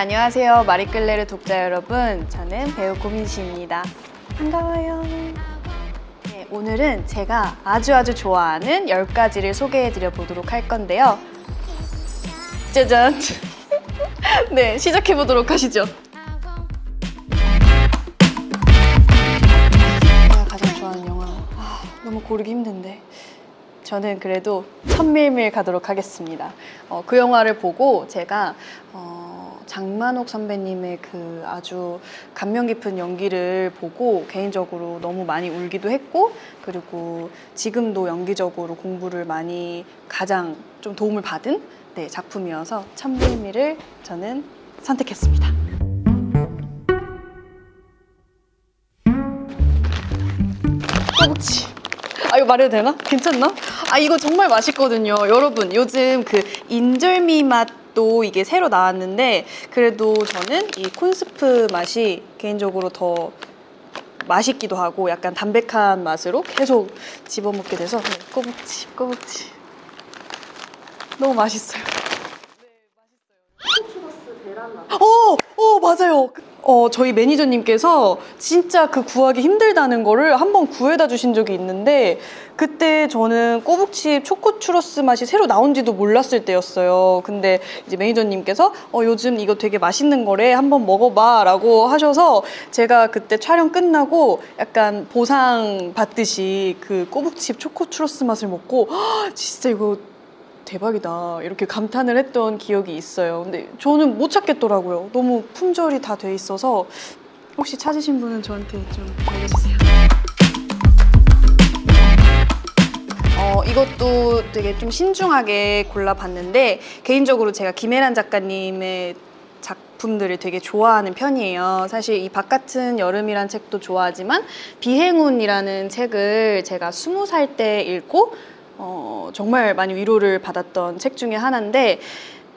네, 안녕하세요. 마리끌레르 독자 여러분. 저는 배우 고민씨입니다. 반가워요. 네, 오늘은 제가 아주 아주 좋아하는 10가지를 소개해드려 보도록 할 건데요. 짜잔! 네, 시작해보도록 하시죠. 제가 가장 좋아하는 영화. 아, 너무 고르기 힘든데. 저는 그래도 천밀밀 가도록 하겠습니다. 어, 그 영화를 보고 제가 어, 장만옥 선배님의 그 아주 감명 깊은 연기를 보고 개인적으로 너무 많이 울기도 했고 그리고 지금도 연기적으로 공부를 많이 가장 좀 도움을 받은 네, 작품이어서 천밀밀을 저는 선택했습니다. 꼬북치. 아 이거 말해도 되나? 괜찮나? 아 이거 정말 맛있거든요. 여러분 요즘 그 인절미 맛 도 이게 새로 나왔는데 그래도 저는 이 콘스프 맛이 개인적으로 더 맛있기도 하고 약간 담백한 맛으로 계속 집어먹게 돼서 네, 꼬북치 꼬북치 너무 맛있어요. 어, 어 맞아요. 어 저희 매니저님께서 진짜 그 구하기 힘들다는 거를 한번 구해다 주신 적이 있는데 그때 저는 꼬북칩 초코 추러스 맛이 새로 나온지도 몰랐을 때였어요. 근데 이제 매니저님께서 어 요즘 이거 되게 맛있는 거래 한번 먹어봐 라고 하셔서 제가 그때 촬영 끝나고 약간 보상 받듯이 그 꼬북칩 초코 추러스 맛을 먹고 "헉, 진짜 이거 대박이다. 이렇게 감탄을 했던 기억이 있어요. 근데 저는 못 찾겠더라고요. 너무 품절이 다 돼 있어서. 혹시 찾으신 분은 저한테 좀 알려주세요. 어, 이것도 되게 좀 신중하게 골라봤는데 개인적으로 제가 김혜란 작가님의 작품들을 되게 좋아하는 편이에요. 사실 이 바깥은 여름이란 책도 좋아하지만 비행운이라는 책을 제가 스무 살 때 읽고 어, 정말 많이 위로를 받았던 책 중에 하나인데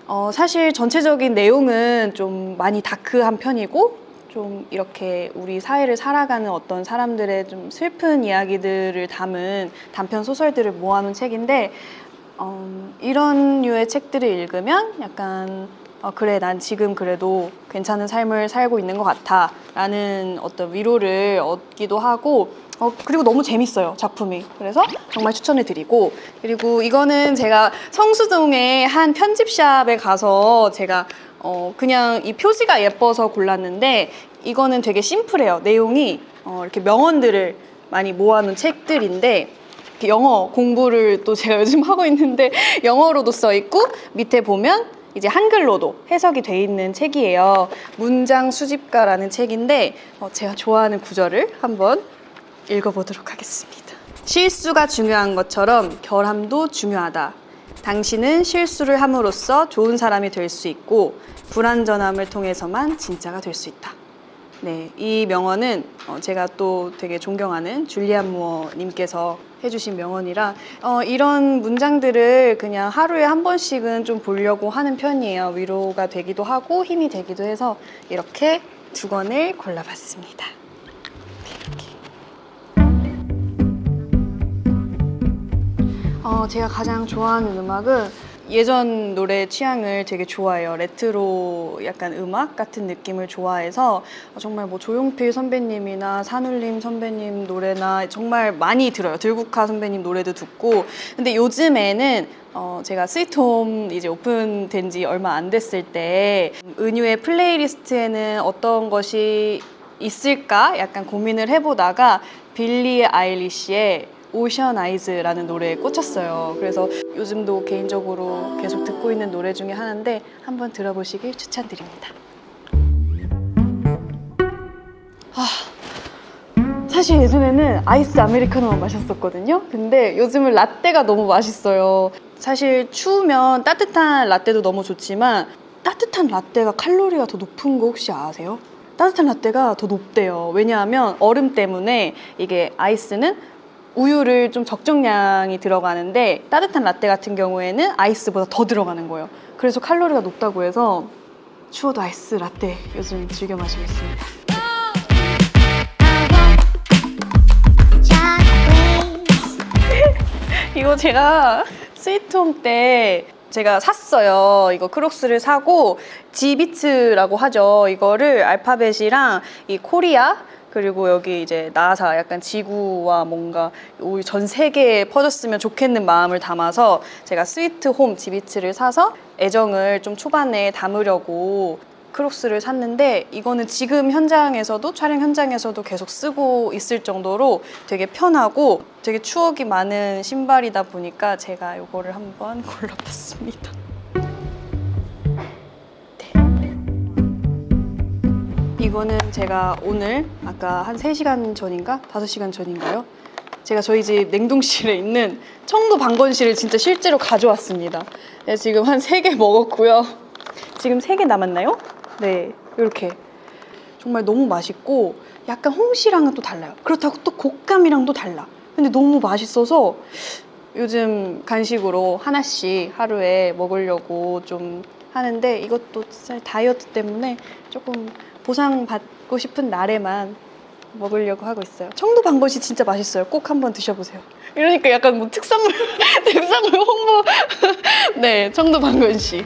어, 사실 전체적인 내용은 좀 많이 다크한 편이고 좀 이렇게 우리 사회를 살아가는 어떤 사람들의 좀 슬픈 이야기들을 담은 단편 소설들을 모아놓은 책인데 어, 이런 류의 책들을 읽으면 약간 어, 그래 난 지금 그래도 괜찮은 삶을 살고 있는 것 같아 라는 어떤 위로를 얻기도 하고 어, 그리고 너무 재밌어요 작품이. 그래서 정말 추천을 드리고 그리고 이거는 제가 성수동의 한 편집샵에 가서 제가 어, 그냥 이 표지가 예뻐서 골랐는데 이거는 되게 심플해요. 내용이 어, 이렇게 명언들을 많이 모아놓은 책들인데 영어 공부를 또 제가 요즘 하고 있는데 영어로도 써 있고 밑에 보면 이제 한글로도 해석이 돼 있는 책이에요. 문장 수집가라는 책인데 어, 제가 좋아하는 구절을 한번 읽어보도록 하겠습니다. 실수가 중요한 것처럼 결함도 중요하다. 당신은 실수를 함으로써 좋은 사람이 될 수 있고 불완전함을 통해서만 진짜가 될 수 있다. 네, 이 명언은 어, 제가 또 되게 존경하는 줄리안 무어 님께서 해주신 명언이라 어, 이런 문장들을 그냥 하루에 한 번씩은 좀 보려고 하는 편이에요. 위로가 되기도 하고 힘이 되기도 해서 이렇게 두 권을 골라봤습니다. 어, 제가 가장 좋아하는 음악은 예전 노래 취향을 되게 좋아해요. 레트로 약간 음악 같은 느낌을 좋아해서 정말 뭐 조용필 선배님이나 산울림 선배님 노래나 정말 많이 들어요. 들국화 선배님 노래도 듣고. 근데 요즘에는 어, 제가 스위트홈 이제 오픈된 지 얼마 안 됐을 때 은유의 플레이리스트에는 어떤 것이 있을까 약간 고민을 해보다가 빌리 아일리시의 Ocean Eyes라는 노래에 꽂혔어요. 그래서 요즘도 개인적으로 계속 듣고 있는 노래 중에 하나인데 한번 들어보시길 추천드립니다. 아, 사실 예전에는 아이스 아메리카노만 마셨었거든요. 근데 요즘은 라떼가 너무 맛있어요. 사실 추우면 따뜻한 라떼도 너무 좋지만 따뜻한 라떼가 칼로리가 더 높은 거 혹시 아세요? 따뜻한 라떼가 더 높대요. 왜냐하면 얼음 때문에 이게 아이스는 우유를 좀 적정량이 들어가는데 따뜻한 라떼 같은 경우에는 아이스보다 더 들어가는 거예요. 그래서 칼로리가 높다고 해서 추워도 아이스 라떼 요즘 즐겨 마시고 있습니다. 이거 제가 스위트홈 때 제가 샀어요. 이거 크록스를 사고 지비츠라고 하죠. 이거를 알파벳이랑 이 코리아 그리고 여기 이제 나사 약간 지구와 뭔가 우리 전 세계에 퍼졌으면 좋겠는 마음을 담아서 제가 스위트 홈 지비츠를 사서 애정을 좀 초반에 담으려고 크록스를 샀는데 이거는 지금 현장에서도 촬영 현장에서도 계속 쓰고 있을 정도로 되게 편하고 되게 추억이 많은 신발이다 보니까 제가 이거를 한번 골라봤습니다. 이거는 제가 오늘 아까 한 3시간 전인가? 5시간 전인가요? 제가 저희 집 냉동실에 있는 청도 방건실을 진짜 실제로 가져왔습니다. 네, 지금 한 3개 먹었고요. 지금 3개 남았나요? 네, 이렇게. 정말 너무 맛있고 약간 홍시랑은 또 달라요. 그렇다고 또 곶감이랑 또 달라. 근데 너무 맛있어서 요즘 간식으로 하나씩 하루에 먹으려고 좀 하는데 이것도 진짜 다이어트 때문에 조금 보상받고 싶은 날에만 먹으려고 하고 있어요. 청도 반건시 진짜 맛있어요. 꼭 한번 드셔보세요. 이러니까 약간 뭐 특산물, 특산물 홍보. 네, 청도 반건시.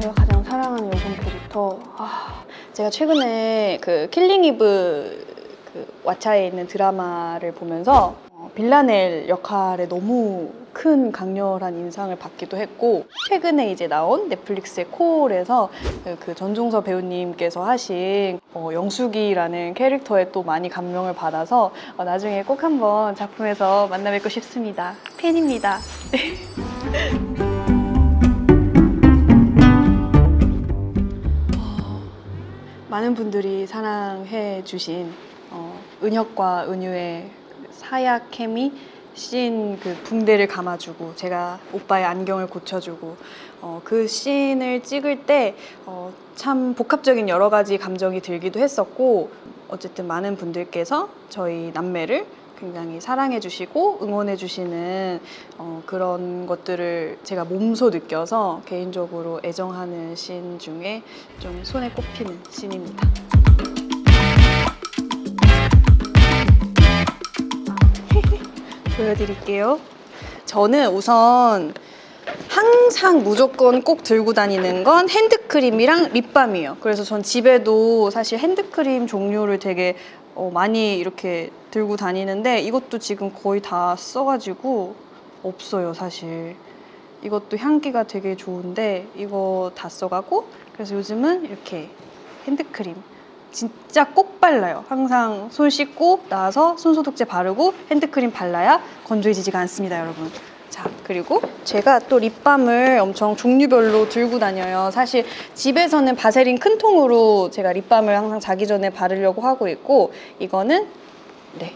제가 가장 사랑하는 여성 캐릭터. 아, 제가 최근에 그 킬링 이브 그 왓챠에 있는 드라마를 보면서 어, 빌라넬 역할에 너무 큰 강렬한 인상을 받기도 했고 최근에 이제 나온 넷플릭스의 콜에서 그- 그 전종서 배우님께서 하신 어, 영숙이라는 캐릭터에 또 많이 감명을 받아서 어, 나중에 꼭 한번 작품에서 만나 뵙고 싶습니다. 팬입니다. 많은 분들이 사랑해 주신 어, 은혁과 은유의 사약 케미 씬 그 붕대를 감아주고 제가 오빠의 안경을 고쳐주고 어, 그 씬을 찍을 때 어, 참 복합적인 여러 가지 감정이 들기도 했었고 어쨌든 많은 분들께서 저희 남매를 굉장히 사랑해 주시고 응원해 주시는 어, 그런 것들을 제가 몸소 느껴서 개인적으로 애정하는 씬 중에 좀 손에 꼽히는 씬입니다. 보여드릴게요. 저는 우선 항상 무조건 꼭 들고 다니는 건 핸드크림이랑 립밤이에요. 그래서 전 집에도 사실 핸드크림 종류를 되게 어, 많이 이렇게 들고 다니는데 이것도 지금 거의 다 써가지고 없어요, 사실. 이것도 향기가 되게 좋은데 이거 다 써가고 그래서 요즘은 이렇게 핸드크림 진짜 꼭 발라요. 항상 손 씻고 나와서 손소독제 바르고 핸드크림 발라야 건조해지지가 않습니다, 여러분. 자, 그리고 제가 또 립밤을 엄청 종류별로 들고 다녀요. 사실 집에서는 바세린 큰 통으로 제가 립밤을 항상 자기 전에 바르려고 하고 있고 이거는 네.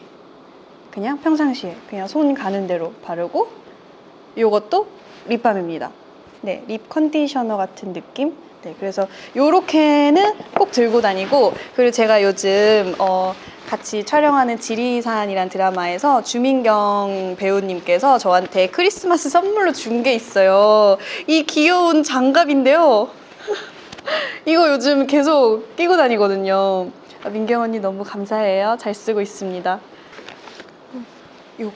그냥 평상시에 그냥 손 가는 대로 바르고 이것도 립밤입니다. 네, 립 컨디셔너 같은 느낌. 네, 그래서 요렇게는 꼭 들고 다니고 그리고 제가 요즘 어, 같이 촬영하는 지리산이란 드라마에서 주민경 배우님께서 저한테 크리스마스 선물로 준 게 있어요. 이 귀여운 장갑인데요. 이거 요즘 계속 끼고 다니거든요. 아, 민경 언니 너무 감사해요. 잘 쓰고 있습니다. 음, 요거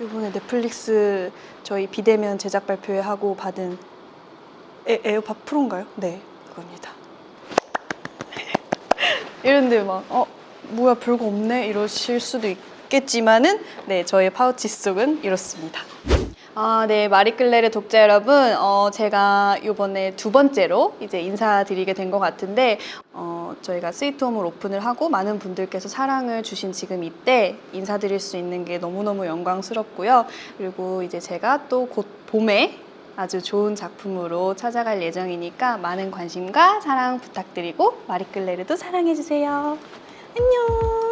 요번에 넷플릭스 저희 비대면 제작 발표회 하고 받은 에, 에어팟 프로인가요? 네, 그겁니다. 이런데 막, 어, 뭐야, 별거 없네? 이러실 수도 있겠지만은, 네, 저의 파우치 속은 이렇습니다. 아, 네, 마리끌레르 독자 여러분, 어, 제가 이번에 두 번째로 이제 인사드리게 된 것 같은데, 어, 저희가 스위트홈을 오픈을 하고 많은 분들께서 사랑을 주신 지금 이때 인사드릴 수 있는 게 너무너무 영광스럽고요. 그리고 이제 제가 또 곧 봄에 아주 좋은 작품으로 찾아갈 예정이니까 많은 관심과 사랑 부탁드리고 마리끌레르도 사랑해주세요. 안녕!